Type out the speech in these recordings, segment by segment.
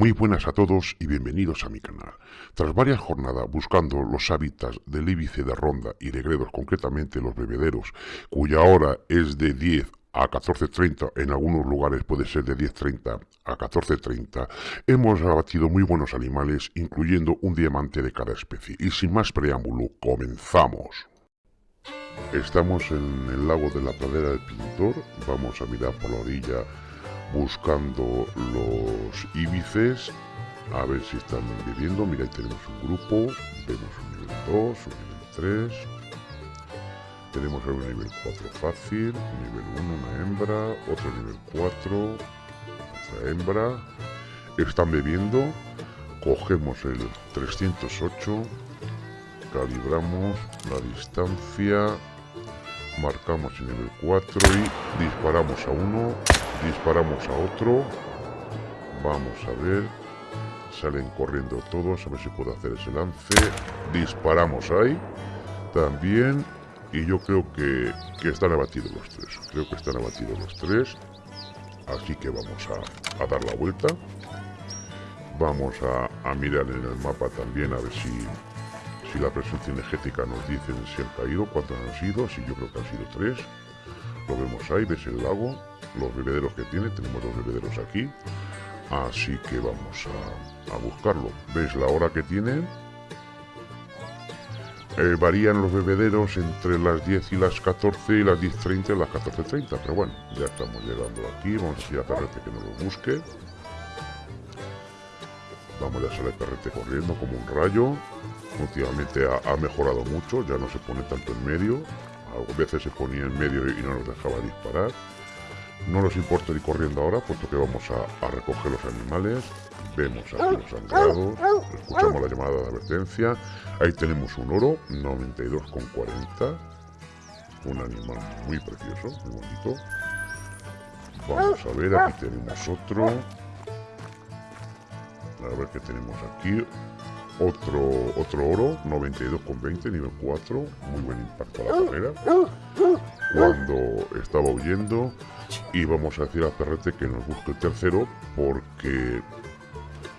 Muy buenas a todos y bienvenidos a mi canal. Tras varias jornadas buscando los hábitats del íbice de ronda y de gredos, concretamente los bebederos, cuya hora es de 10 a 14.30, en algunos lugares puede ser de 10.30 a 14.30, hemos abatido muy buenos animales, incluyendo un diamante de cada especie. Y sin más preámbulo, comenzamos. Estamos en el lago de la pradera del pintor, vamos a mirar por la orilla buscando los íbices, a ver si están viviendo. Mira, ahí tenemos un grupo, vemos un nivel 2, un nivel 3, tenemos un nivel 4 fácil, nivel 1 una hembra, otro nivel 4, otra hembra. Están bebiendo, cogemos el 308, calibramos la distancia, marcamos el nivel 4 y disparamos a uno, disparamos a otro. Vamos a ver, salen corriendo todos, a ver si puedo hacer ese lance. Disparamos ahí, también y yo creo que, están abatidos los tres. Creo que están abatidos los tres. Así que vamos a, dar la vuelta. Vamos a, mirar en el mapa también a ver si, si la presencia energética nos dice si han caído, cuántos han sido. Si yo creo que han sido tres. Lo vemos ahí, ves el lago, los bebederos que tiene. Tenemos dos bebederos aquí. Así que vamos a, a buscarlo. ¿Ves la hora que tiene? Eh, varían los bebederos entre las 10 y las 14 y las 10.30 y las 14.30, pero bueno, ya estamos llegando aquí, vamos a ir a Perrete que nos lo busque. Vamos, a salir Perrete corriendo como un rayo. Últimamente ha, mejorado mucho, ya no se pone tanto en medio. A veces se ponía en medio y no nos dejaba disparar. No nos importa ir corriendo ahora, puesto que vamos a, recoger los animales. Vemos aquí los sangrados, escuchamos la llamada de advertencia. Ahí tenemos un oro, 92,40. Un animal muy precioso, muy bonito. Vamos a ver, aquí tenemos otro. A ver qué tenemos aquí. Otro, otro oro, 92,20, nivel 4. Muy buen impacto a la carrera. Cuando estaba huyendo. Y vamos a decir a Perrete que nos busque el tercero porque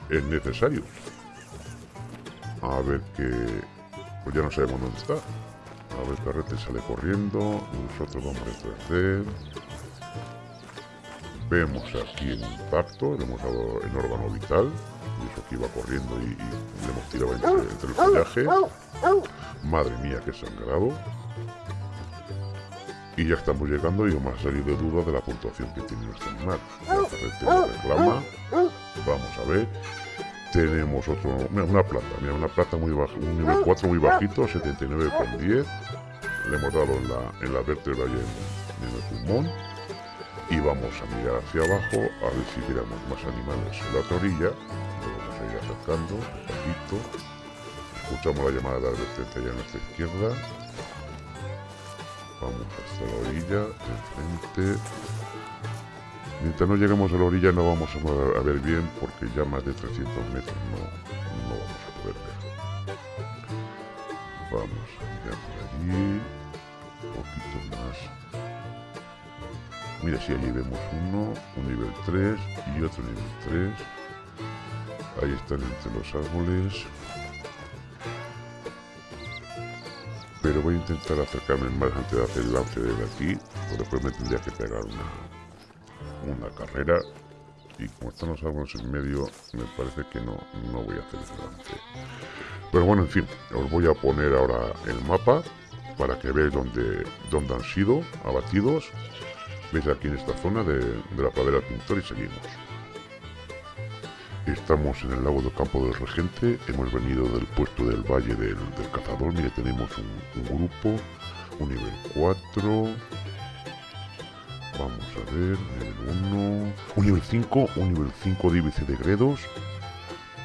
es necesario. A ver que... Pues ya no sabemos dónde está. A ver, Carrete sale corriendo. Nosotros vamos detrás de él. Vemos aquí el impacto. Le hemos dado el órgano vital. Y eso que iba corriendo y, le hemos tirado entre, entre el follaje. Madre mía, qué sangrado. Y ya estamos llegando y vamos a salir de duda de la puntuación que tiene nuestro animal. La reclama. Vamos a ver. Tenemos otro, una plata, mira, una plata muy baja, un nivel 4 muy bajito, 79,10. Le hemos dado en la, en la vértebra y en, el pulmón. Y vamos a mirar hacia abajo a ver si miramos más animales en la otra orilla. Lo vamos a ir acercando, despacito. Escuchamos la llamada de advertencia ya a nuestra izquierda. Vamos hasta la orilla, enfrente. Mientras no lleguemos a la orilla no vamos a ver bien porque ya más de 300 metros no, no vamos a poder ver. Vamos a mirar por allí. Un poquito más. Mira, si allí vemos uno, un nivel 3 y otro nivel 3. Ahí están entre los árboles. Pero voy a intentar acercarme más antes de hacer el lance de aquí. O después me tendría que pegar una, una carrera. Y como están los árboles en medio me parece que no, no voy a hacer ese lance. Pero bueno en fin os voy a poner ahora el mapa para que veáis dónde, dónde han sido abatidos. Veis aquí en esta zona de, de la pradera pintor y seguimos Estamos en el lago del campo del regente, hemos venido del puesto del valle del, cazador, mire tenemos un, grupo, un nivel 4, Vamos a ver, nivel 1. Un nivel 5, un nivel 5 de IBC de Gredos.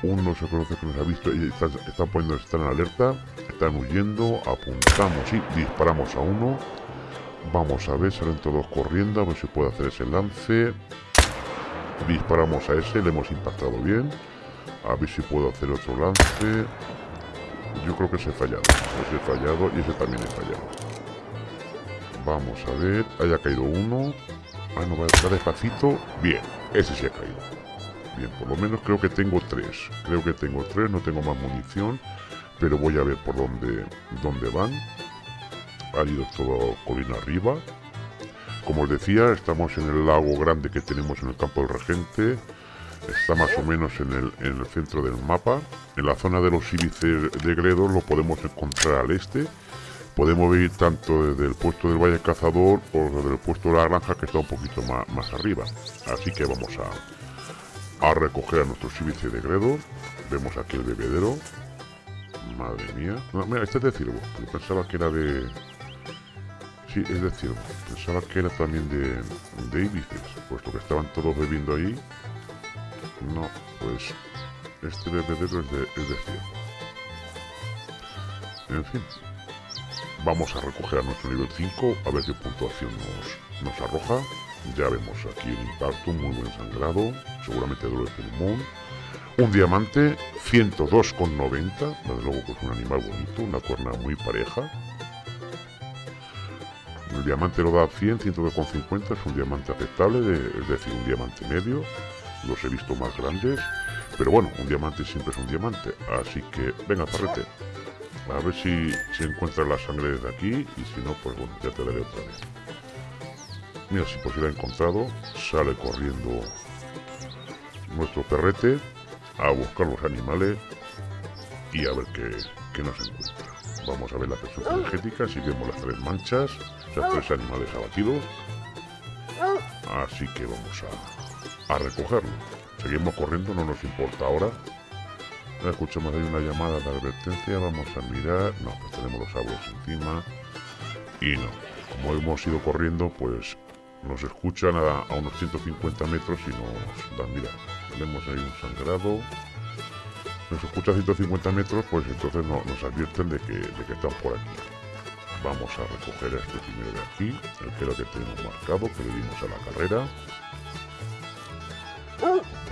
Uno se conoce que nos ha visto y están, poniendo, están en alerta. Están huyendo, apuntamos y disparamos a uno. Vamos a ver, salen todos corriendo, a ver si puedo hacer ese lance. Disparamos a ese, le hemos impactado bien. A ver si puedo hacer otro lance. Yo creo que se he fallado. Ese fallado y ese también he fallado. Vamos a ver. Haya caído uno. Ah, no, va, despacito. Bien, ese sí ha caído. Bien, por lo menos creo que tengo tres. Creo que tengo tres, no tengo más munición. Pero voy a ver por dónde, dónde van. Ha ido todo colina arriba. Como os decía, estamos en el lago grande que tenemos en el campo del regente. Está más o menos en el, en el centro del mapa. En la zona de los íbices de Gredos lo podemos encontrar al este. Podemos ver tanto desde el puesto del Valle Cazador o desde el puesto de la granja que está un poquito más, más arriba. Así que vamos a, a recoger a nuestros íbices de Gredos. Vemos aquí el bebedero. Madre mía. No, mira, este es de ciervo. Yo pensaba que era de... Sí, es de ciervo. Pensaba que era también de, de puesto que estaban todos bebiendo ahí. No, pues este bebedero es de, es de. En fin. Vamos a recoger a nuestro nivel 5, a ver qué puntuación nos, nos arroja. Ya vemos aquí el impacto, muy buen sangrado, seguramente dolor de pulmón. Un diamante, 102,90, desde luego que es un animal bonito, una cuerna muy pareja. El diamante lo da 100, 102,50, es un diamante aceptable, es decir, un diamante medio. Los he visto más grandes, pero bueno, un diamante siempre es un diamante. Así que, venga, parrete. A ver si se encuentra la sangre desde aquí y si no, pues bueno, ya te daré otra vez. Mira, si por si la he encontrado, sale corriendo nuestro perrete a buscar los animales y a ver qué, qué nos encuentra. Vamos a ver la presión energética, si vemos las tres manchas, los tres animales abatidos. Así que vamos a, a recogerlo. Seguimos corriendo, no nos importa ahora. Escuchamos ahí una llamada de advertencia, vamos a mirar. No, pues tenemos los árboles encima. Y no, como hemos ido corriendo, pues nos escuchan a, a unos 150 metros y nos dan, mira, tenemos ahí un sangrado. Nos escucha a 150 metros, pues entonces no, nos advierten de que, de que están por aquí. Vamos a recoger a este primero de aquí, el que lo que tenemos marcado, que le dimos a la carrera.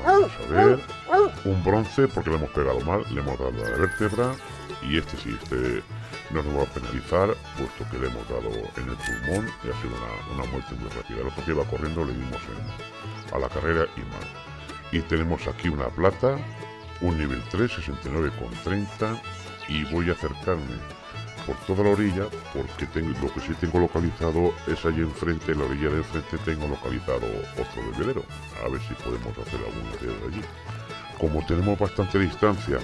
Vamos a ver. Un bronce porque le hemos pegado mal, le hemos dado a la vértebra. Y este sí, este no nos va a penalizar, puesto que le hemos dado en el pulmón y ha sido una, una muerte muy rápida. El otro que iba corriendo le dimos a la carrera y mal. Y tenemos aquí una plata, un nivel 3, 69,30. Y voy a acercarme por toda la orilla porque tengo, lo que sí tengo localizado es allí enfrente, en la orilla de enfrente tengo localizado otro bebedero. A ver si podemos hacer algún de allí. Como tenemos bastante distancia,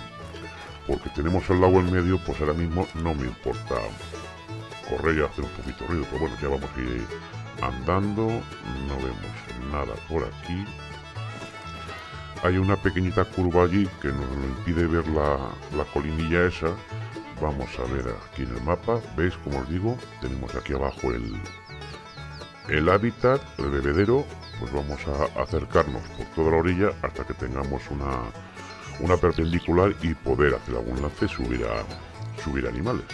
porque tenemos el lago en medio, pues ahora mismo no me importa correr y hacer un poquito ruido. Pero bueno, ya vamos a ir andando, no vemos nada por aquí. Hay una pequeñita curva allí que nos impide ver la, la colinilla esa, vamos a ver aquí en el mapa. Veis como os digo tenemos aquí abajo el el hábitat el bebedero. Pues vamos a acercarnos por toda la orilla hasta que tengamos una una perpendicular y poder hacer algún lance subir a subir animales.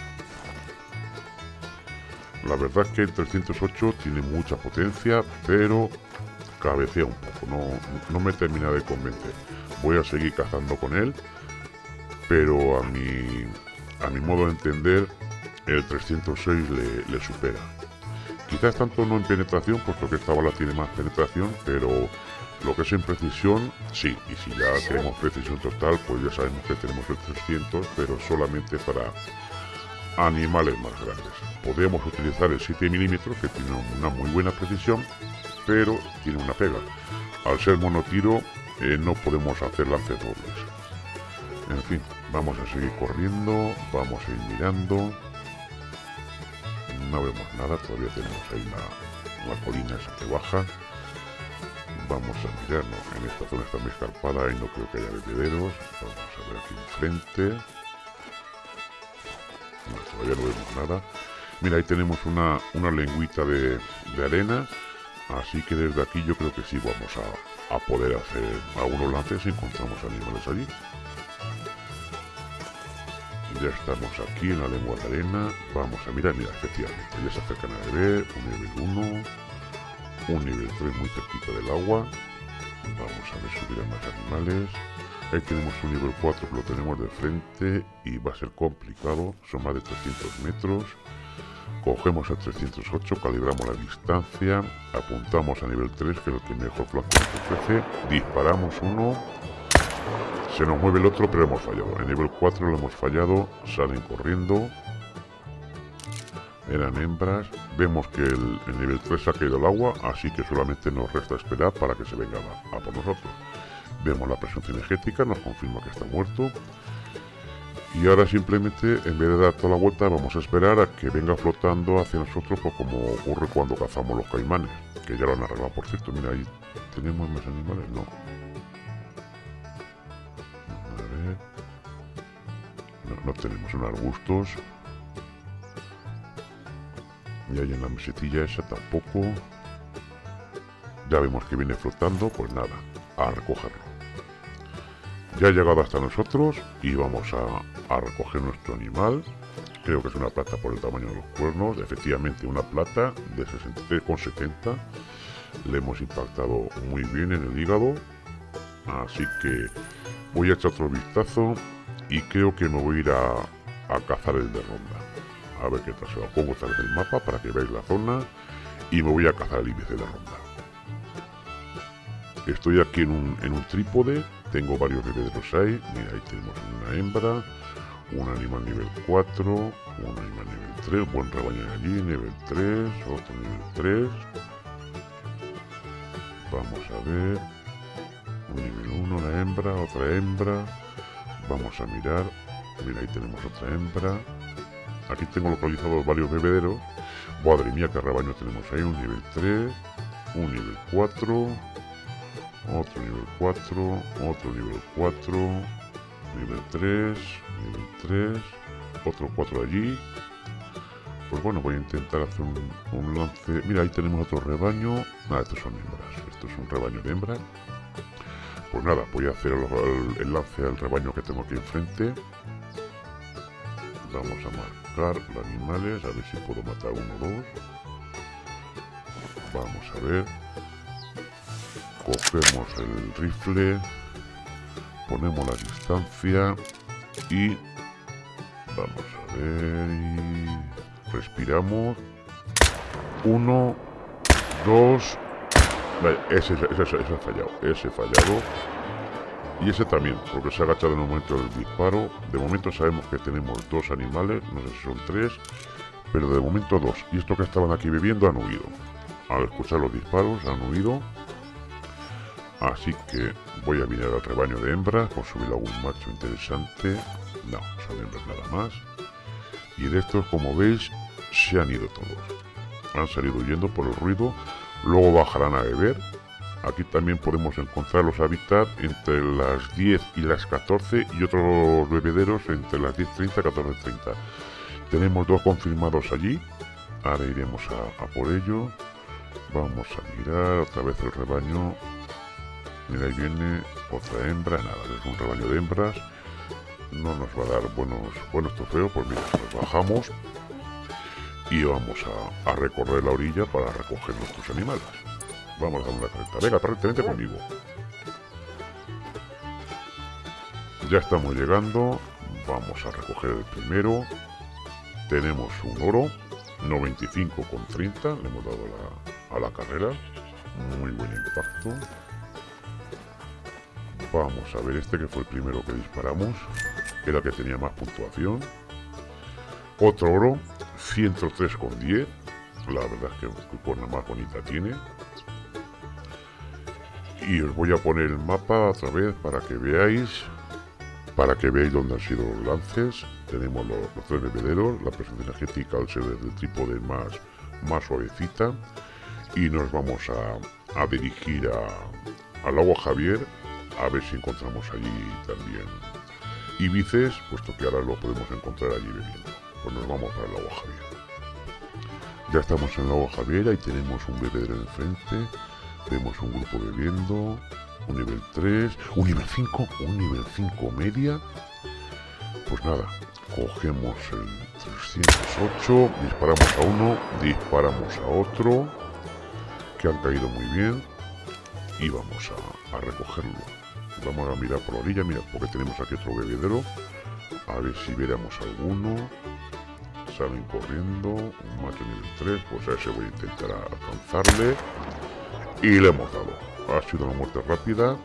La verdad es que el 308 tiene mucha potencia pero cabecea un poco no, no me termina de convencer voy a seguir cazando con él pero a mi a mi modo de entender, el 306 le, supera. Quizás tanto no en penetración, puesto que esta bala tiene más penetración, pero lo que es en precisión, sí. Y si ya tenemos precisión total, pues ya sabemos que tenemos el 300, pero solamente para animales más grandes. Podemos utilizar el 7 milímetros, que tiene una muy buena precisión, pero tiene una pega. Al ser monotiro, eh, no podemos hacer lances dobles. En fin, Vamos a seguir corriendo, vamos a ir mirando. No vemos nada, todavía tenemos ahí la, la colina esa que baja. Vamos a mirarnos, en esta zona está muy escarpada y no creo que haya bebederos. Vamos a ver aquí enfrente. No, todavía no vemos nada. Mira, ahí tenemos una, una lengüita de, de, arena. Así que desde aquí yo creo que sí vamos a, a poder hacer algunos lances si encontramos animales allí ya estamos aquí en la lengua de arena. Vamos a mirar, mira, efectivamente, ya se acercan a ver un nivel 1, un nivel 3 muy cerquita del agua. Vamos a ver subir a más animales. Ahí tenemos un nivel 4 que lo tenemos de frente y va a ser complicado, son más de 300 metros. Cogemos el 308, calibramos la distancia, apuntamos a nivel 3, que es el que mejor flanco nos ofrece, disparamos uno, se nos mueve el otro, pero hemos fallado. En nivel 4 lo hemos fallado, salen corriendo, eran hembras. Vemos que el, nivel 3 ha caído el agua, así que solamente nos resta esperar para que se venga a, por nosotros. Vemos la presión cinegética, nos confirma que está muerto. Y ahora simplemente, en vez de dar toda la vuelta, vamos a esperar a que venga flotando hacia nosotros, pues como ocurre cuando cazamos los caimanes, que ya lo han arreglado, por cierto. Mira, ahí tenemos más animales, no. A ver. No, tenemos en arbustos. Y ahí en la mesetilla esa tampoco. Ya vemos que viene flotando, pues nada, a recogerlo. Ya ha llegado hasta nosotros y vamos a, a recoger nuestro animal. Creo que es una plata por el tamaño de los cuernos. Efectivamente, una plata de 63,70. Le hemos impactado muy bien en el hígado. Así que voy a echar otro vistazo y creo que me voy a ir a, cazar el de ronda a ver qué tal se pongo otra vez el mapa para que veáis la zona y me voy a cazar el índice de ronda estoy aquí en un, en un trípode tengo varios bebederos ahí mira ahí tenemos una hembra un animal nivel 4 un animal nivel 3 buen rebaño allí nivel 3 otro nivel 3 vamos a ver un nivel 1 una hembra otra hembra vamos a mirar mira ahí tenemos otra hembra Aquí tengo localizados varios bebederos. Madre mía, qué rebaño tenemos ahí. Un nivel 3, un nivel 4, otro nivel 4, otro nivel 4, nivel 3, nivel 3, otro 4 allí. Pues bueno, voy a intentar hacer un, lance. Mira, ahí tenemos otro rebaño. Ah, estos son hembras. Esto es un rebaño de hembras. Pues nada, voy a hacer el, el lance al rebaño que tengo aquí enfrente. Vamos a marcar los animales, a ver si puedo matar uno o dos. Vamos a ver. Cogemos el rifle, ponemos la distancia y vamos a ver y respiramos. Uno, dos, ese, ese, ese, ese ha fallado, ese fallado. Y ese también, porque se ha agachado en el momento del disparo. De momento sabemos que tenemos dos animales, no sé si son tres, pero de momento dos. Y estos que estaban aquí viviendo han huido. Al escuchar los disparos han huido. Así que voy a mirar al rebaño de hembras por subir algún macho interesante. No, son hembras nada más. Y de estos, como veis, se han ido todos. Han salido huyendo por el ruido. Luego bajarán a beber Aquí también podemos encontrar los hábitats entre las 10 y las 14 y otros bebederos entre las 10.30 y 14.30. Tenemos dos confirmados allí. Ahora iremos a, por ello. Vamos a mirar otra vez el rebaño. Mira, ahí viene otra hembra. Nada, es un rebaño de hembras. No nos va a dar buenos, buenos trofeos. Pues mira, nos bajamos y vamos a recorrer la orilla para recoger nuestros animales. Vamos a dar una carreta. Venga, vente conmigo. Ya estamos llegando. Vamos a recoger el primero. Tenemos un oro. 95 con 30. Le hemos dado a la carrera. Muy buen impacto. Vamos a ver este que fue el primero que disparamos. Era el que tenía más puntuación. Otro oro. 103 con 10. La verdad es que la más bonita tiene y os voy a poner el mapa otra vez para que veáis para que veáis dónde han sido los lances tenemos los, tres bebederos la presión energética al ser del trípode más más suavecita y nos vamos a, dirigir a, al agua Javier a ver si encontramos allí también ibices puesto que ahora lo podemos encontrar allí bebiendo pues nos vamos al agua Javier ya estamos en el agua Javier y tenemos un bebedero enfrente Vemos un grupo bebiendo, un nivel 3, un nivel 5, un nivel 5 media. Pues nada, cogemos el 308, disparamos a uno, disparamos a otro, que han caído muy bien, y vamos a, recogerlo. Vamos a mirar por la orilla, mira, porque tenemos aquí otro bebedero, a ver si veremos alguno. salen corriendo. Un macho nivel 3, pues a ese voy a intentar alcanzarle. Y le hemos dado. Ha sido una muerte rápida.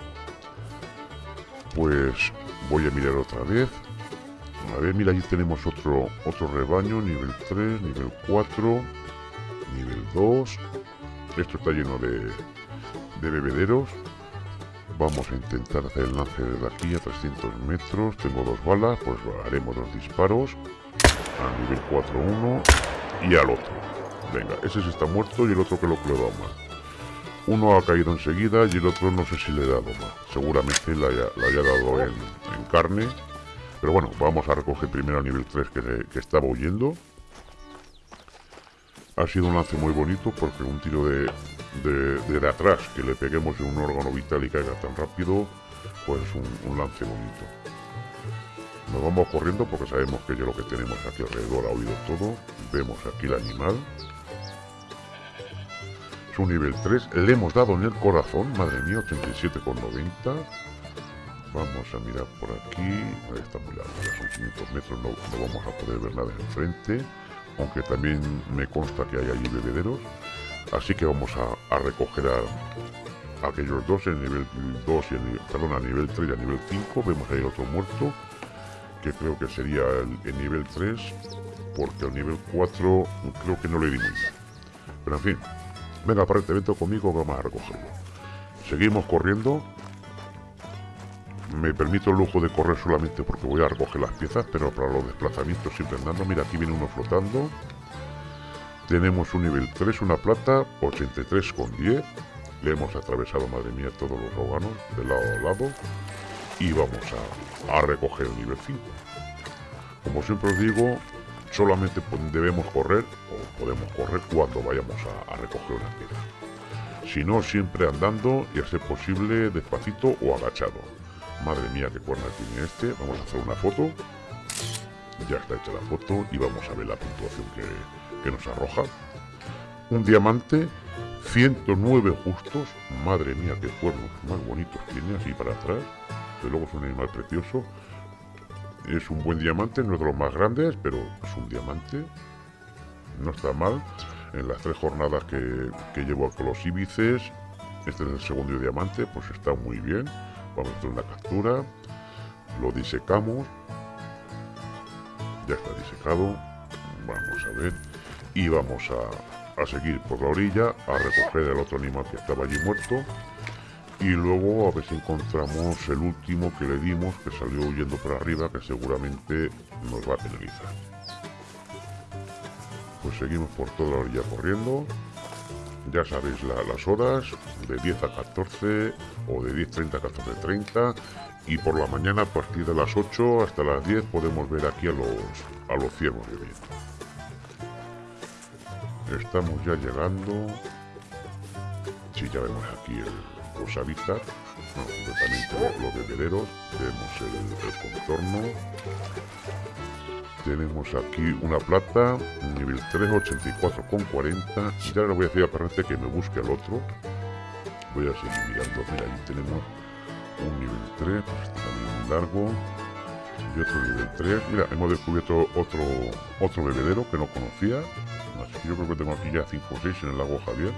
Pues voy a mirar otra vez. A ver, mira, allí tenemos otro, otro rebaño, nivel 3, nivel 4, nivel 2. Esto está lleno de, de bebederos. Vamos a intentar hacer el lance desde aquí a 300 metros. Tengo dos balas, pues haremos dos disparos. A nivel 4 uno y al otro. Venga, ese sí está muerto y el otro que lo que mal. Uno ha caído enseguida y el otro no sé si le he dado mal. Seguramente le haya, dado en, carne. Pero bueno, vamos a recoger primero a nivel 3 que, que estaba huyendo. Ha sido un lance muy bonito porque un tiro de, de, atrás que le peguemos en un órgano vital y caiga tan rápido, pues un, lance bonito. Nos vamos corriendo porque sabemos que ya lo que tenemos aquí alrededor ha oído todo. Vemos aquí el animal. Es un nivel 3. Le hemos dado en el corazón. Madre mía, 87,90. Vamos a mirar por aquí. Está muy largo. Ya son 500 metros. No, no vamos a poder ver nada enfrente. Aunque también me consta que hay allí bebederos. Así que vamos a, recoger a, aquellos dos, en nivel 2 y en, perdón, a nivel 3 y a nivel 5. Vemos ahí otro muerto, que creo que sería el, nivel 3, porque el nivel 4 creo que no le di muy bien. Pero en fin, venga, aparentemente conmigo, vamos a recogerlo. Seguimos corriendo. Me permito el lujo de correr solamente porque voy a recoger las piezas, pero para los desplazamientos siempre andando. Mira, aquí viene uno flotando. Tenemos un nivel 3, una plata, 83 con 10. Le hemos atravesado, madre mía, todos los órganos de lado a lado. Y vamos a, recoger el nivel 5. Como siempre os digo, solamente debemos correr, o podemos correr cuando vayamos a, recoger una piedra. Si no, siempre andando y a ser posible despacito o agachado. Madre mía, qué cuerna tiene este. Vamos a hacer una foto. Ya está hecha la foto y vamos a ver la puntuación que, que nos arroja. Un diamante, 109 justos. Madre mía, qué cuernos más bonitos tiene así para atrás. De luego es un animal precioso. Es un buen diamante, no es de los más grandes, pero es un diamante. No está mal. En las tres jornadas que, que llevo con los íbices, este es el segundo diamante, pues está muy bien. Vamos a hacer una captura. Lo disecamos. Ya está disecado. Vamos a ver y vamos a, seguir por la orilla a recoger el otro animal que estaba allí muerto. Y luego a ver si encontramos el último que le dimos que salió huyendo por arriba que seguramente nos va a penalizar. Pues seguimos por toda la orilla corriendo. Ya sabéis las horas de 10 a 14 o de 10.30 a 14.30 y por la mañana a partir de las 8 hasta las 10 podemos ver aquí a los, a los ciervos viviendo Estamos ya llegando. Sí, ya vemos aquí el, los hábitats, completamente los, bebederos. Vemos el, contorno. Tenemos aquí una plata, nivel 3, 84 con 40. Y ahora le voy a decir a que me busque al otro. Voy a seguir mirando. Mira, ahí tenemos un nivel 3, pues también largo. Y otro nivel 3. Mira, hemos descubierto otro, otro bebedero que no conocía yo creo que tengo aquí ya 5 o 6 en el lago Javier.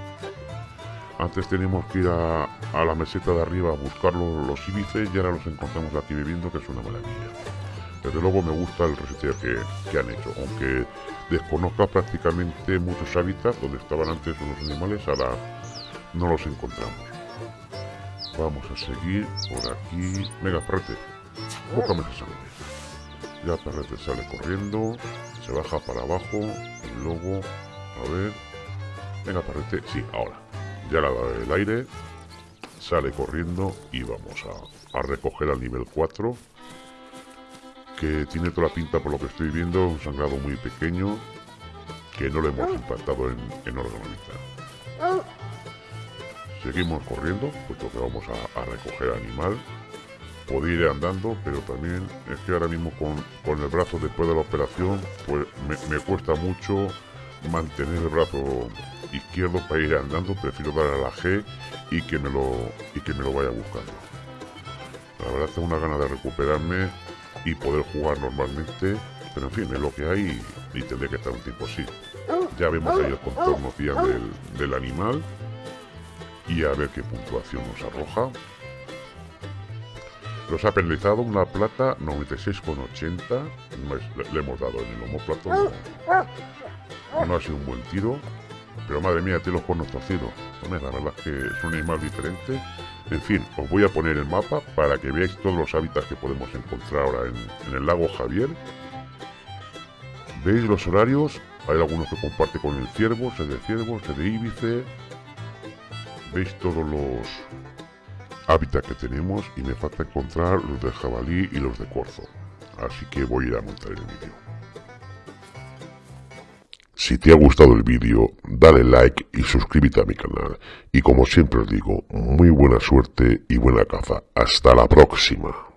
Antes teníamos que ir a, la meseta de arriba a buscar los, los y ahora los encontramos aquí viviendo, que es una maravilla. Desde luego me gusta el reseteo que, han hecho, aunque desconozca prácticamente muchos hábitats donde estaban antes los animales, ahora no los encontramos. Vamos a seguir por aquí. Venga, perrete, búscame esa sangre. Ya perrete sale corriendo, se baja para abajo y luego a ver. Venga, parrete. Sí, ahora. Ya la da el aire. Sale corriendo y vamos a, recoger al nivel 4. Que tiene toda la pinta, por lo que estoy viendo, un sangrado muy pequeño. Que no le hemos impactado en, en órgano Seguimos corriendo, puesto que vamos a, recoger animal. Podría ir andando, pero también es que ahora mismo con, el brazo después de la operación, pues me cuesta mucho mantener el brazo izquierdo para ir andando, prefiero dar a la G y que me lo, y que me lo vaya buscando. La verdad tengo una gana de recuperarme y poder jugar normalmente pero en fin, es lo que hay y tendré que estar un tiempo así. Ya vemos ahí el contorno del, del animal y a ver qué puntuación nos arroja. Los ha penalizado una plata 96,80. le, hemos dado en el homoplato. No, ha sido un buen tiro. Pero madre mía, tiene los cuernos torcidos. la verdad es que es un animal diferente. En fin, os voy a poner el mapa para que veáis todos los hábitats que podemos encontrar ahora en, el lago Javier. ¿Veis los horarios? Hay algunos que comparte con el ciervo, se de ciervo, se de íbice. ¿Veis todos los hábitats que tenemos? Y me falta encontrar los de jabalí y los de corzo. Así que voy a ir a montar el vídeo. Si te ha gustado el vídeo, dale like y suscríbete a mi canal. Y como siempre os digo, muy buena suerte y buena caza. Hasta la próxima.